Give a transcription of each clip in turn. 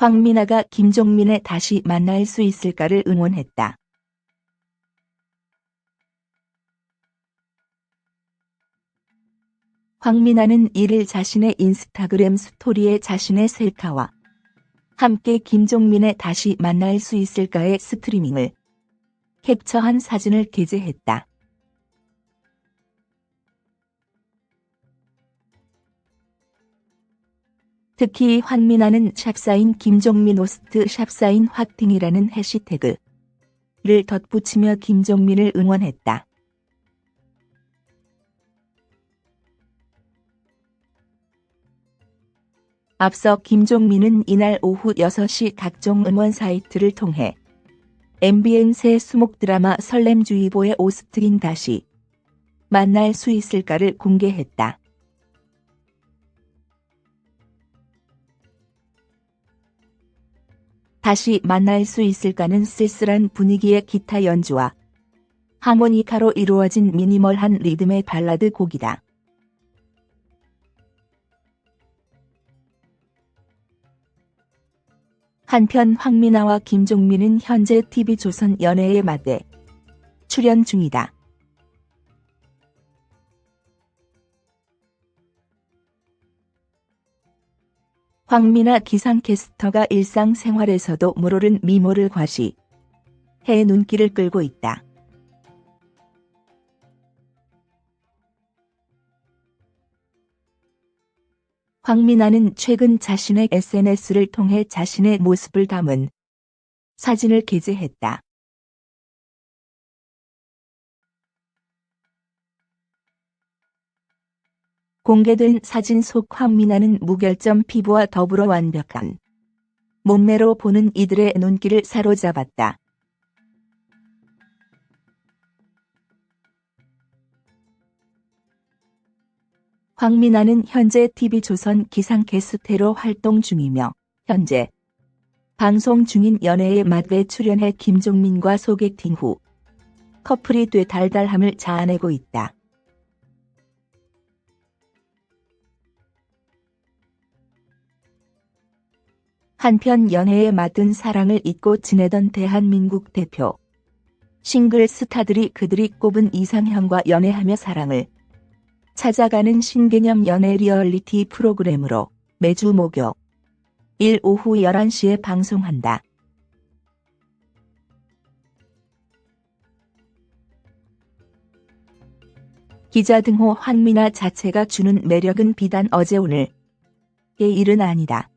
황미나가 김종민을 다시 만날 수 있을까를 응원했다. 황미나는 이를 자신의 인스타그램 스토리에 자신의 셀카와 함께 김종민의 다시 만날 수 있을까의 스트리밍을 캡처한 사진을 게재했다. 특히 황미나는 샵사인 김종민 오스트 샵사인 화팅이라는 해시태그를 덧붙이며 김종민을 응원했다. 앞서 김종민은 이날 오후 6시 각종 응원 사이트를 통해 MBN 새 수목 드라마 설렘주의보의 오스트인 다시 만날 수 있을까를 공개했다. 다시 만날 수 있을까는 쓸쓸한 분위기의 기타 연주와 하모니카로 이루어진 미니멀한 리듬의 발라드 곡이다. 한편 황미나와 김종민은 현재 TV조선 연애의 맛에 출연 중이다. 황미나 기상캐스터가 일상생활에서도 물오른 미모를 과시 해 눈길을 끌고 있다. 황미나는 최근 자신의 SNS를 통해 자신의 모습을 담은 사진을 게재했다. 공개된 사진 속 황미나는 무결점 피부와 더불어 완벽한 몸매로 보는 이들의 눈길을 사로잡았다. 황미나는 현재 TV조선 기상캐스터로 활동 중이며 현재 방송 중인 연애의 맛에 출연해 김종민과 소개팅 후 커플이 돼 달달함을 자아내고 있다. 한편 연애의 맛은 사랑을 잊고 지내던 대한민국 대표 싱글 스타들이 그들이 꼽은 이상형과 연애하며 사랑을 찾아가는 신개념 연애 리얼리티 프로그램으로 매주 목요 일 오후 11시에 방송한다. 기자 등호 황미나 자체가 주는 매력은 비단 어제 오늘의 일은 아니다.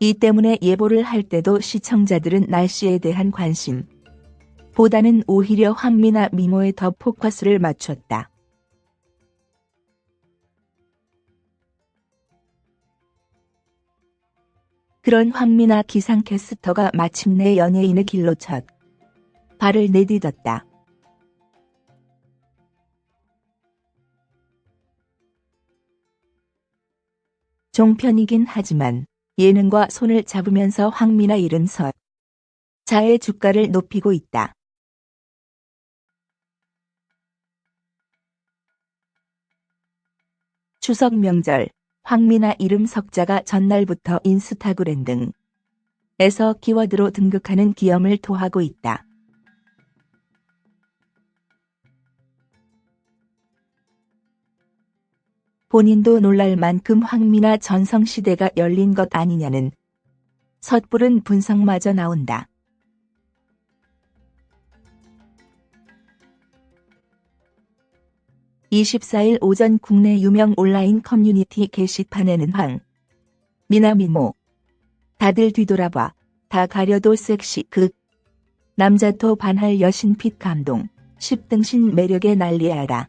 이 때문에 예보를 할 때도 시청자들은 날씨에 대한 관심 보다는 오히려 황미나 미모에 더 포커스를 맞췄다. 그런 황미나 기상캐스터가 마침내 연예인의 길로 첫 발을 내딛었다. 종편이긴 하지만 예능과 손을 잡으면서 황미나 이른 설 자의 주가를 높이고 있다. 추석 명절 황미나 이름 석자가 전날부터 인스타그램 등에서 키워드로 등극하는 기염을 토하고 있다. 본인도 놀랄 만큼 황미나 전성시대가 열린 것 아니냐는 섣부른 분석마저 나온다. (24일) 오전 국내 유명 온라인 커뮤니티 게시판에는 황 미나미모. 다들 뒤돌아봐 다 가려도 섹시 극 남자토 반할 여신 핏 감동 10등신 매력에 난리야라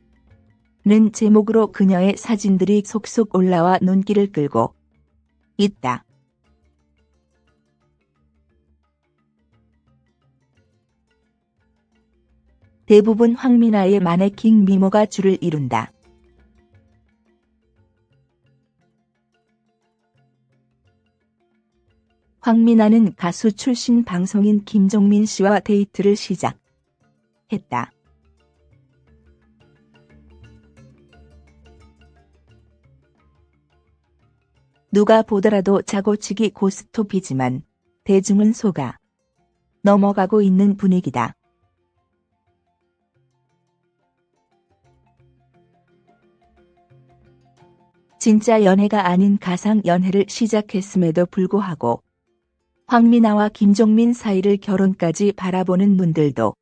는 제목으로 그녀의 사진들이 속속 올라와 눈길을 끌고 있다. 대부분 황미나의 마네킹 미모가 줄을 이룬다. 황미나는 가수 출신 방송인 김종민 씨와 데이트를 시작했다. 누가 보더라도 자고치기 고스톱이지만 대중은 속아 넘어가고 있는 분위기다. 진짜 연애가 아닌 가상 연애를 시작했음에도 불구하고 황미나와 김종민 사이를 결혼까지 바라보는 분들도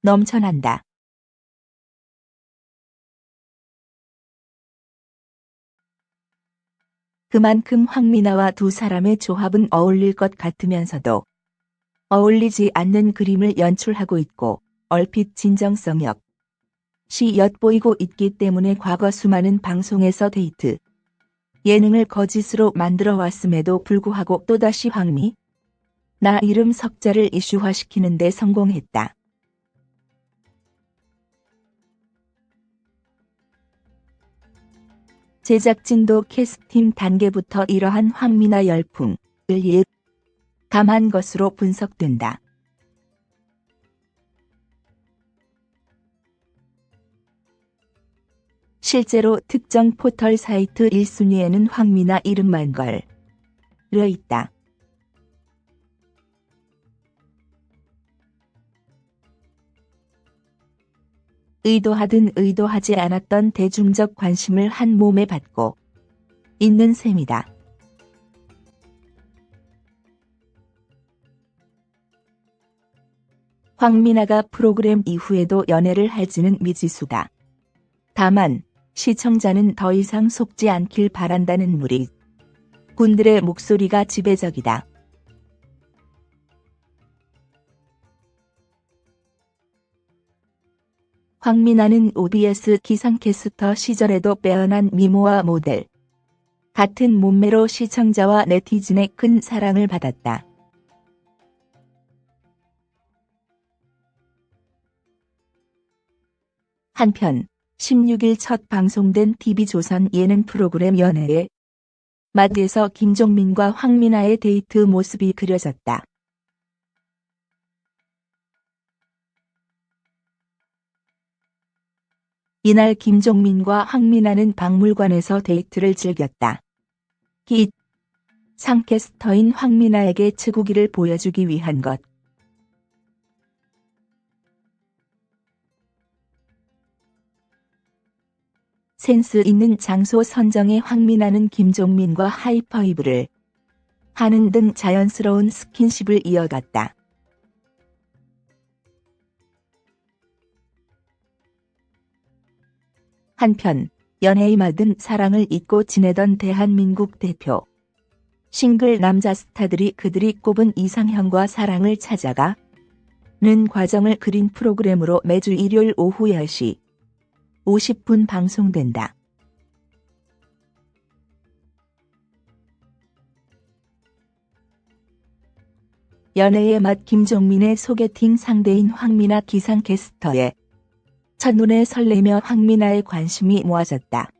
넘쳐난다. 그만큼 황미나와 두 사람의 조합은 어울릴 것 같으면서도 어울리지 않는 그림을 연출하고 있고 얼핏 진정성 역 시 엿보이고 있기 때문에 과거 수많은 방송에서 데이트 예능을 거짓으로 만들어 왔음에도 불구하고 또다시 황미 나 이름 석자를 이슈화시키는 데 성공했다. 제작진도 캐스팅 단계부터 이러한 황미나 열풍을 일 감한 것으로 분석된다. 실제로 특정 포털 사이트 1순위에는 황미나 이름만 걸려 있다. 의도하든 의도하지 않았던 대중적 관심을 한 몸에 받고 있는 셈이다. 황미나가 프로그램 이후에도 연애를 할지는 미지수다. 다만 시청자는 더 이상 속지 않길 바란다는 무리 군들의 목소리가 지배적이다. 황미나는 OBS 기상캐스터 시절에도 빼어난 미모와 모델 같은 몸매로 시청자와 네티즌의 큰 사랑을 받았다. 한편 16일 첫 방송된 TV조선 예능 프로그램 연애에 마트에서 김종민과 황미나의 데이트 모습이 그려졌다. 이날 김종민과 황미나는 박물관에서 데이트를 즐겼다. 기 상캐스터인 황미나에게 측우기를 보여주기 위한 것. 센스 있는 장소 선정에 황미나는 김종민과 하이파이브를 하는 등 자연스러운 스킨십을 이어갔다. 한편 연애의 맞은 사랑을 잊고 지내던 대한민국 대표 싱글 남자 스타들이 그들이 꼽은 이상형과 사랑을 찾아가 는 과정을 그린 프로그램으로 매주 일요일 오후 10시 50분 방송된다. 연애의 맛 김종민의 소개팅 상대인 황미나 기상캐스터의 첫눈에 설레며 황미나의 관심이 모아졌다.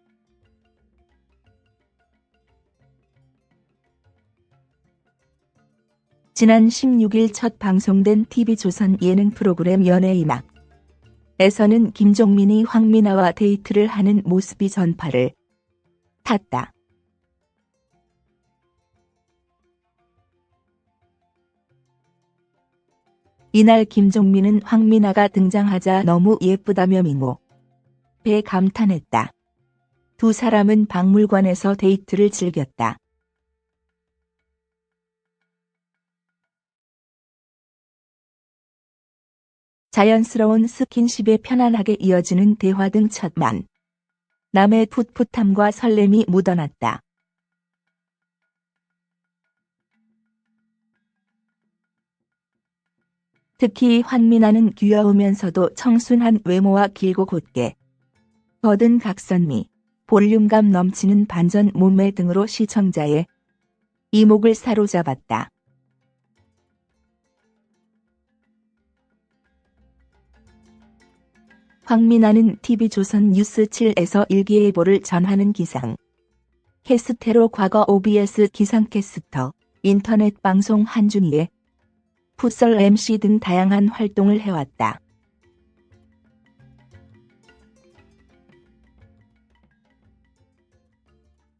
지난 16일 첫 방송된 TV조선 예능 프로그램 연애의 막 에서는 김종민이 황미나와 데이트를 하는 모습이 전파를 탔다. 이날 김종민은 황미나가 등장하자 너무 예쁘다며 미모 배 감탄했다. 두 사람은 박물관에서 데이트를 즐겼다. 자연스러운 스킨십에 편안하게 이어지는 대화 등 첫 만 남의 풋풋함과 설렘이 묻어났다. 특히 환미나는 귀여우면서도 청순한 외모와 길고 곧게 거든 각선미, 볼륨감 넘치는 반전 몸매 등으로 시청자의 이목을 사로잡았다. 황미나는 TV조선 뉴스 7에서 일기예보를 전하는 기상. 캐스테로 과거 OBS 기상캐스터, 인터넷 방송 한준희의 풋설 MC 등 다양한 활동을 해왔다.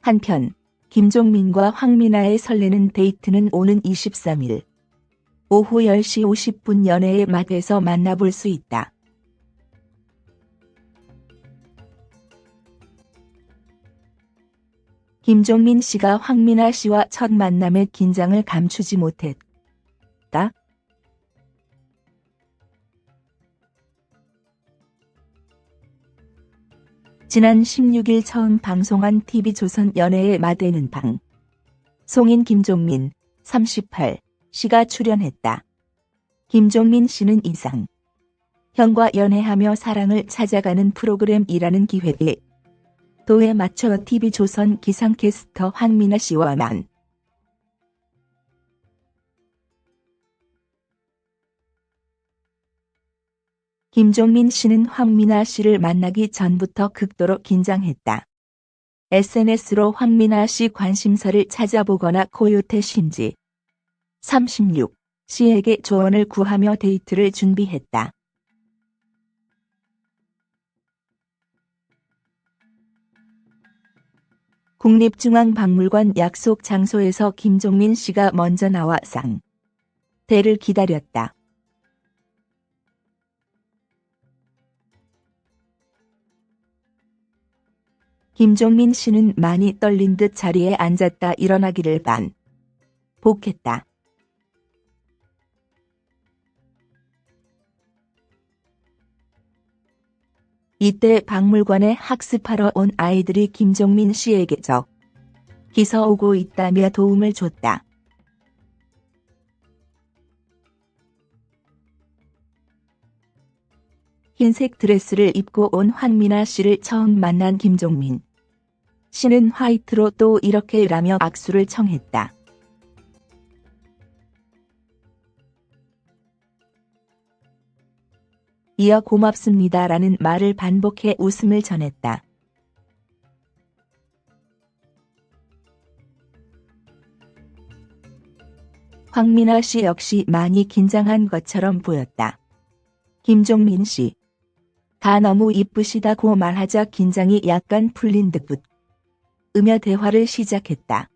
한편 김종민과 황미나의 설레는 데이트는 오는 23일 오후 10시 50분 연애의 맛에서 만나볼 수 있다. 김종민 씨가 황미나 씨와 첫 만남의 긴장을 감추지 못했다. 지난 16일 처음 방송한 TV조선 연애의 마대는 방. 송인 김종민, 38, 씨가 출연했다. 김종민 씨는 이상. 형과 연애하며 사랑을 찾아가는 프로그램이라는 기획에 도에 맞춰 TV조선 기상캐스터 황미나 씨와 만. 김종민 씨는 황미나 씨를 만나기 전부터 극도로 긴장했다. SNS로 황미나 씨 관심사를 찾아보거나 코요태 신지 36 씨에게 조언을 구하며 데이트를 준비했다. 국립중앙박물관 약속 장소에서 김종민 씨가 먼저 나와 상. 대를 기다렸다. 김종민 씨는 많이 떨린 듯 자리에 앉았다 일어나기를 반. 복했다. 이때 박물관에 학습하러 온 아이들이 김종민 씨에게 적 기서 오고 있다며 도움을 줬다. 흰색 드레스를 입고 온 황미나 씨를 처음 만난 김종민 씨는 화이트로 또 이렇게 라며 악수를 청했다. 이어 고맙습니다라는 말을 반복해 웃음을 전했다. 황민아 씨 역시 많이 긴장한 것처럼 보였다. 김종민 씨. 다 너무 이쁘시다고 말하자 긴장이 약간 풀린 듯 으며 대화를 시작했다.